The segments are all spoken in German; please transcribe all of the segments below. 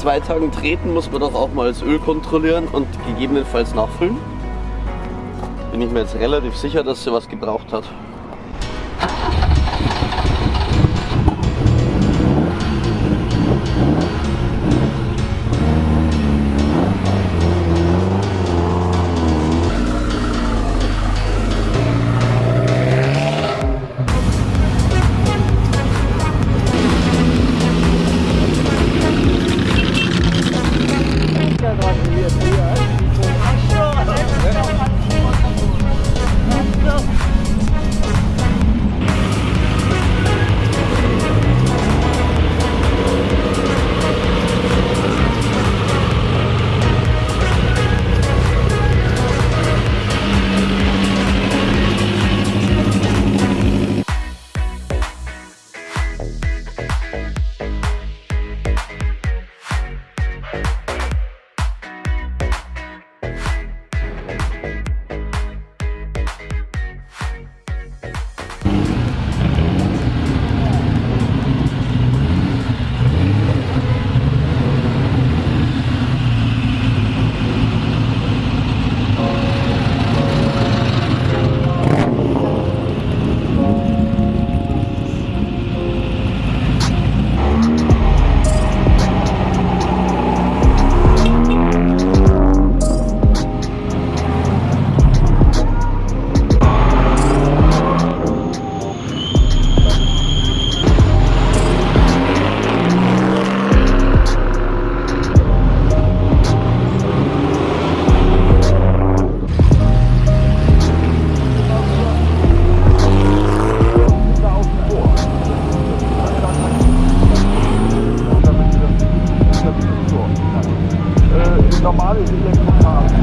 zwei Tagen treten, muss man doch auch mal das Öl kontrollieren und gegebenenfalls nachfüllen. Bin ich mir jetzt relativ sicher, dass sie was gebraucht hat. Bye. normales Elektrofahrrad.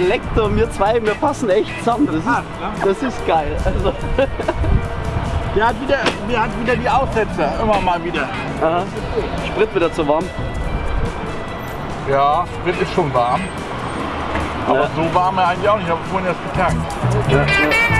Aber Lektor, wir zwei, wir passen echt zusammen. Das ist, das ist geil. Also, Der hat wieder, der hat wieder die Aussetzer, immer mal wieder. aha. Sprit wieder zu warm. Ja, Sprit ist schon warm. Aber Ja. so warm er eigentlich auch nicht. Ich habe vorhin erst getankt. Ja, ja.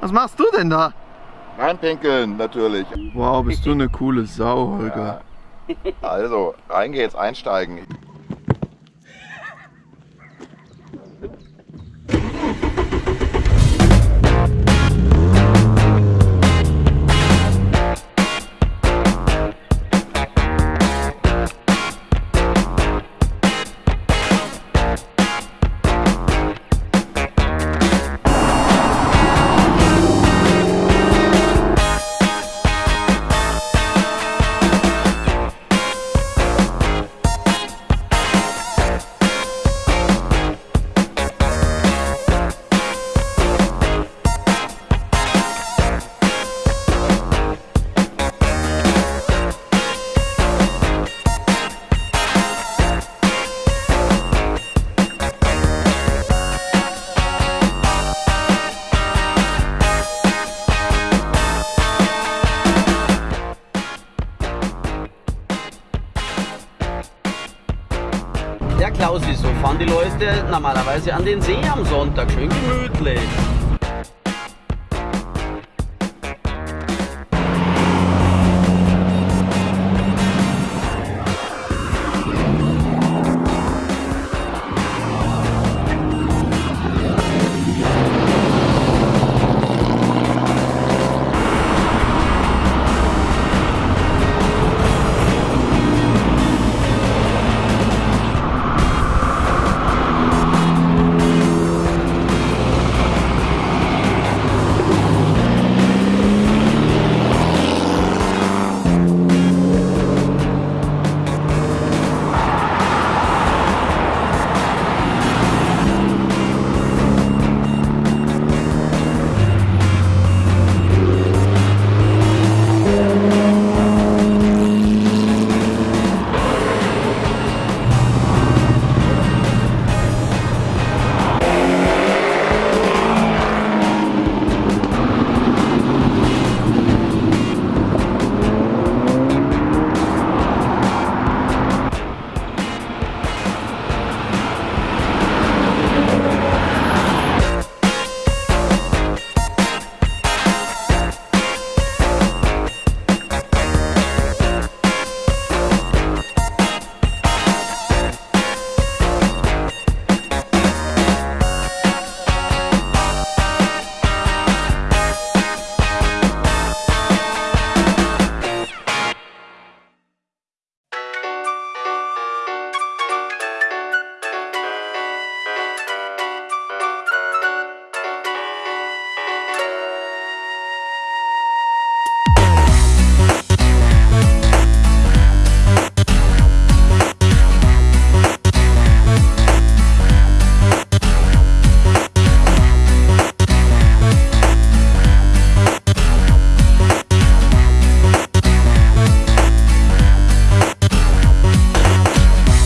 Was machst du denn da? Reinpinkeln, natürlich. Wow, bist du eine coole Sau, Holger. Also, rein geht's, einsteigen. Normalerweise an den See am Sonntag. Schön gemütlich.